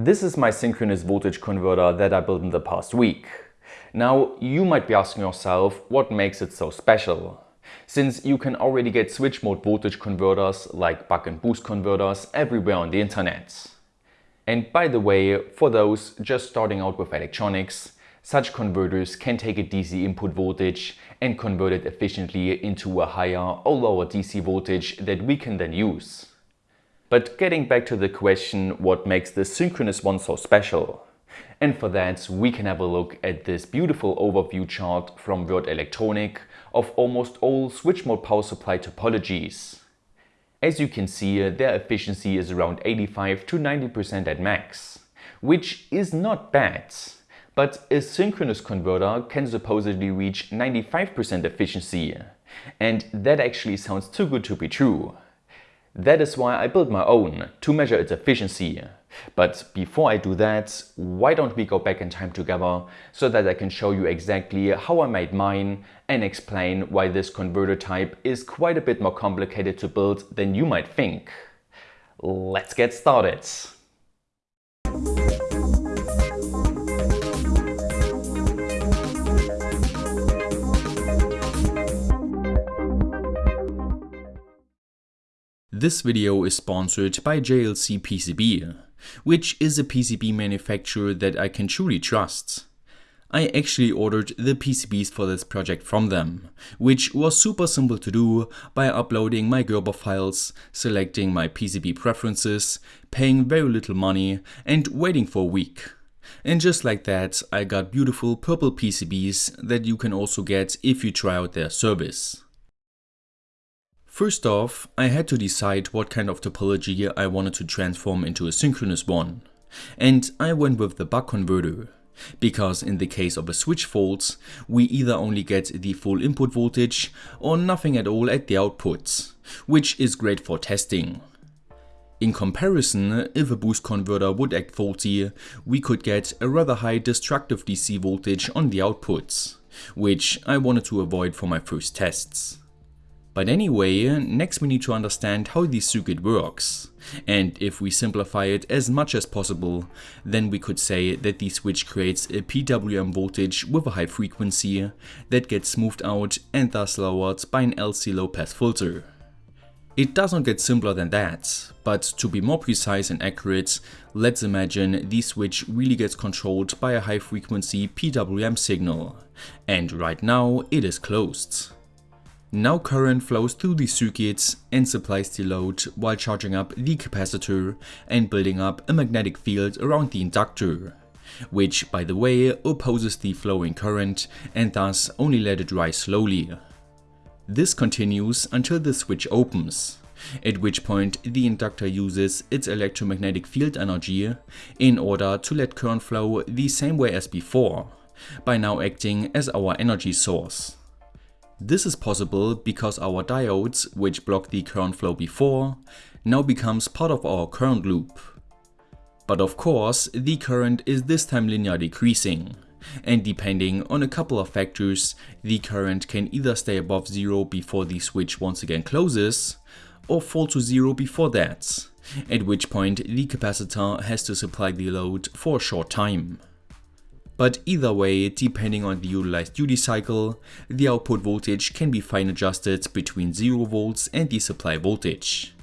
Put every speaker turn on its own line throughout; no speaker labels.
This is my synchronous voltage converter that I built in the past week. Now, you might be asking yourself what makes it so special. Since you can already get switch mode voltage converters like buck and boost converters everywhere on the internet. And by the way, for those just starting out with electronics, such converters can take a DC input voltage and convert it efficiently into a higher or lower DC voltage that we can then use. But getting back to the question what makes the synchronous one so special. And for that we can have a look at this beautiful overview chart from Würth Elektronik of almost all switch mode power supply topologies. As you can see their efficiency is around 85 to 90% at max, which is not bad. But a synchronous converter can supposedly reach 95% efficiency. And that actually sounds too good to be true. That is why I built my own, to measure its efficiency. But before I do that, why don't we go back in time together so that I can show you exactly how I made mine and explain why this converter type is quite a bit more complicated to build than you might think. Let's get started. This video is sponsored by JLC PCB, which is a PCB manufacturer that I can truly trust. I actually ordered the PCBs for this project from them, which was super simple to do by uploading my Gerber files, selecting my PCB preferences, paying very little money and waiting for a week. And just like that, I got beautiful purple PCBs that you can also get if you try out their service. First off, I had to decide what kind of topology I wanted to transform into a synchronous one. And I went with the buck converter. Because in the case of a switch fault, we either only get the full input voltage or nothing at all at the outputs, which is great for testing. In comparison, if a boost converter would act faulty, we could get a rather high destructive DC voltage on the outputs, which I wanted to avoid for my first tests. But anyway, next we need to understand how the circuit works. And if we simplify it as much as possible, then we could say that the switch creates a PWM voltage with a high frequency that gets smoothed out and thus lowered by an LC low pass filter. It doesn't get simpler than that, but to be more precise and accurate, let's imagine the switch really gets controlled by a high frequency PWM signal, and right now it is closed. Now current flows through the circuits and supplies the load while charging up the capacitor and building up a magnetic field around the inductor, which by the way opposes the flowing current and thus only let it rise slowly. This continues until the switch opens, at which point the inductor uses its electromagnetic field energy in order to let current flow the same way as before, by now acting as our energy source. This is possible because our diodes, which blocked the current flow before, now becomes part of our current loop. But of course, the current is this time linear decreasing, and depending on a couple of factors, the current can either stay above zero before the switch once again closes, or fall to zero before that, at which point the capacitor has to supply the load for a short time. But either way, depending on the utilized duty cycle, the output voltage can be fine adjusted between 0 volts and the supply voltage.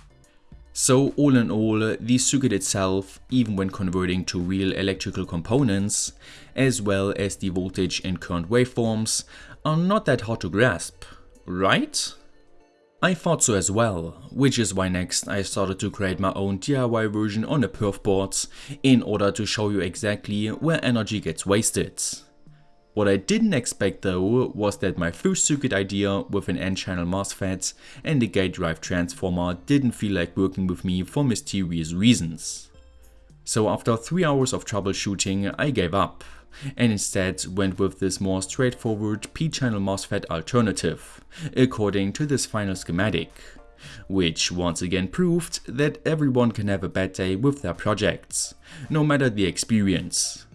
So all in all, the circuit itself, even when converting to real electrical components, as well as the voltage and current waveforms, are not that hard to grasp, right? I thought so as well, which is why next I started to create my own DIY version on a perf board in order to show you exactly where energy gets wasted. What I didn't expect though was that my first circuit idea with an N-channel MOSFET and a gate drive transformer didn't feel like working with me for mysterious reasons. So after 3 hours of troubleshooting I gave up and instead went with this more straightforward p-channel MOSFET alternative, according to this final schematic, which once again proved that everyone can have a bad day with their projects, no matter the experience.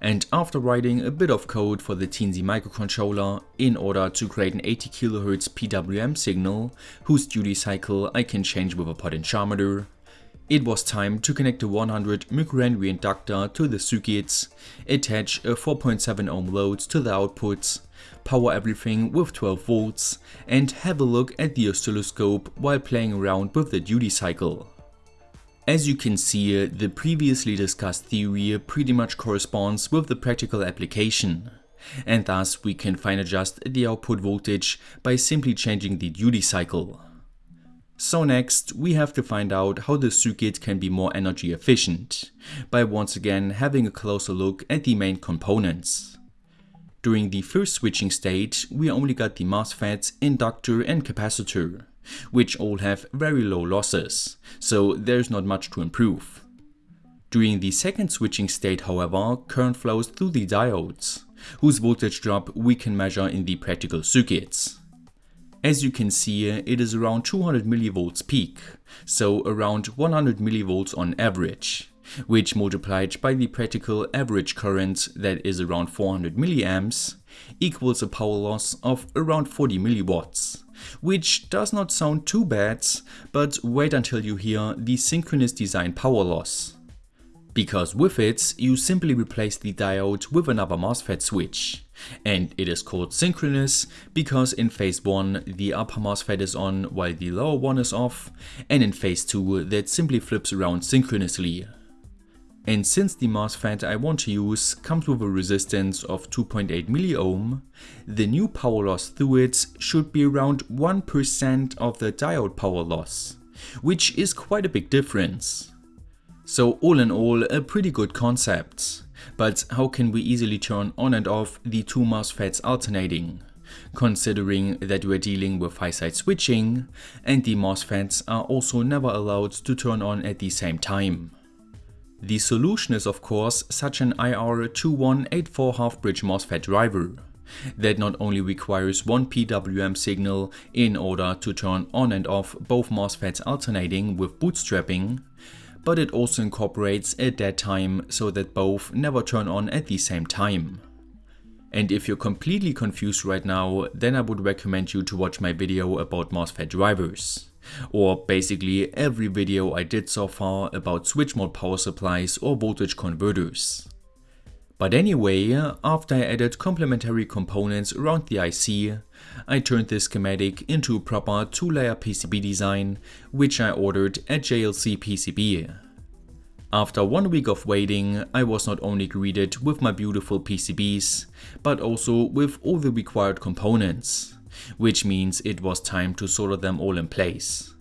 And after writing a bit of code for the Teensy microcontroller in order to create an 80 kHz PWM signal whose duty cycle I can change with a potentiometer, It was time to connect the 100 microhenry inductor to the circuits, attach a 4.7 ohm load to the outputs, power everything with 12 volts and have a look at the oscilloscope while playing around with the duty cycle. As you can see, the previously discussed theory pretty much corresponds with the practical application, and thus we can fine adjust the output voltage by simply changing the duty cycle. So next, we have to find out how the circuit can be more energy efficient, by once again having a closer look at the main components. During the first switching stage, we only got the MOSFET, inductor and capacitor, which all have very low losses, so there's not much to improve. During the second switching state however, current flows through the diodes, whose voltage drop we can measure in the practical circuits. As you can see, eh, it is around 200 mV peak, so around 100 mV on average, which multiplied by the practical average current that is around 400 mA equals a power loss of around 40 mW, which does not sound too bad, but wait until you hear the synchronous design power loss because with it you simply replace the diode with another MOSFET switch. And it is called synchronous because in phase 1 the upper MOSFET is on while the lower one is off and in phase 2 that simply flips around synchronously. And since the MOSFET I want to use comes with a resistance of 2.8 milliohm, the new power loss through it should be around 1% of the diode power loss, which is quite a big difference. So all in all, a pretty good concept. But how can we easily turn on and off the two MOSFETs alternating? Considering that we're dealing with high-side switching, and the MOSFETs are also never allowed to turn on at the same time. The solution is of course such an IR2184 half-bridge MOSFET driver that not only requires one PWM signal in order to turn on and off both MOSFETs alternating with bootstrapping, but it also incorporates a dead time so that both never turn on at the same time. And if you're completely confused right now, then I would recommend you to watch my video about MOSFET drivers. Or basically every video I did so far about switch mode power supplies or voltage converters. But anyway, uh, after I added complementary components around the IC, I turned this schematic into a proper 2-layer PCB design, which I ordered at JLC PCB. After one week of waiting, I was not only greeted with my beautiful PCBs, but also with all the required components, which means it was time to solder them all in place.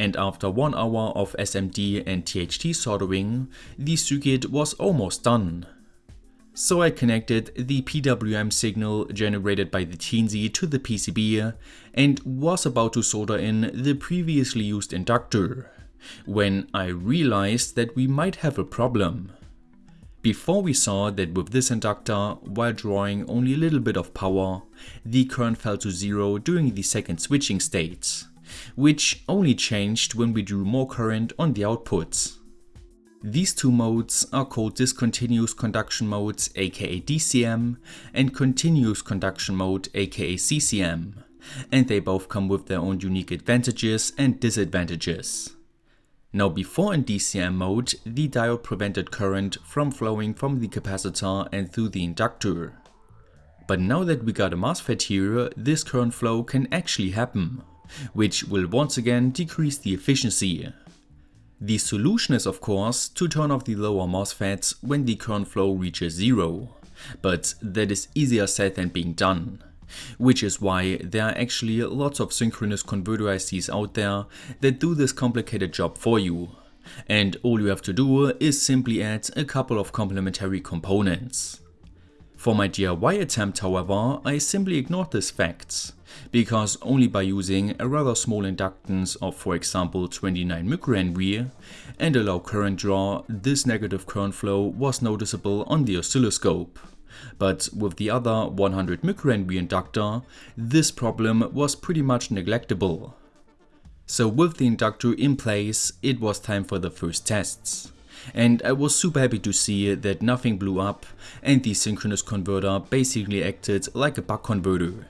And after one hour of SMD and THT soldering, the circuit was almost done. So I connected the PWM signal generated by the Teensy to the PCB and was about to solder in the previously used inductor, when I realized that we might have a problem. Before we saw that with this inductor, while drawing only a little bit of power, the current fell to zero during the second switching state, which only changed when we drew more current on the outputs. These two modes are called discontinuous conduction modes aka DCM and continuous conduction mode aka CCM, and they both come with their own unique advantages and disadvantages. Now before in DCM mode, the diode prevented current from flowing from the capacitor and through the inductor. But now that we got a MOSFET here, this current flow can actually happen, which will once again decrease the efficiency. The solution is of course to turn off the lower MOSFETs when the current flow reaches zero, but that is easier said than being done. Which is why there are actually lots of synchronous converter ICs out there that do this complicated job for you. And all you have to do is simply add a couple of complementary components. For my DIY attempt however, I simply ignored this fact, because only by using a rather small inductance of for example 29 microhenry and a low current draw, this negative current flow was noticeable on the oscilloscope. But with the other 100 microhenry inductor, this problem was pretty much neglectable. So with the inductor in place, it was time for the first tests and I was super happy to see that nothing blew up and the synchronous converter basically acted like a buck converter.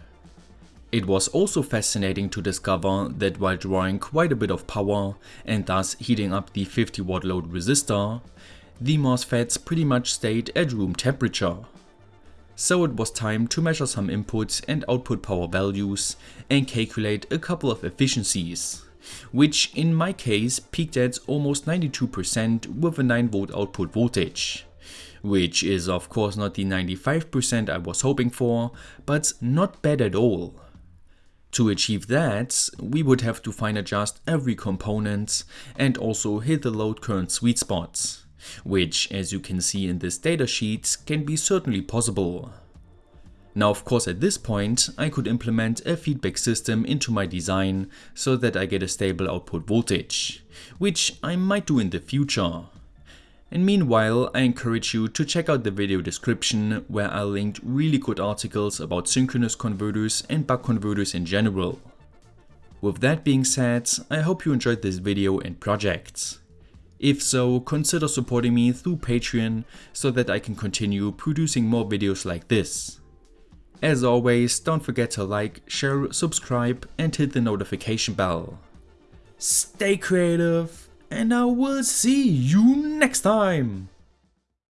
It was also fascinating to discover that while drawing quite a bit of power and thus heating up the 50 watt load resistor, the MOSFETs pretty much stayed at room temperature. So it was time to measure some input and output power values and calculate a couple of efficiencies, which in my case peaked at almost 92% with a 9V output voltage which is of course not the 95% I was hoping for, but not bad at all. To achieve that, we would have to fine adjust every component and also hit the load current sweet spots, which as you can see in this datasheet can be certainly possible. Now of course at this point I could implement a feedback system into my design so that I get a stable output voltage, which I might do in the future. And meanwhile, I encourage you to check out the video description where I linked really good articles about synchronous converters and buck converters in general. With that being said, I hope you enjoyed this video and project. If so, consider supporting me through Patreon so that I can continue producing more videos like this. As always, don't forget to like, share, subscribe and hit the notification bell. Stay creative! and I will see you next time.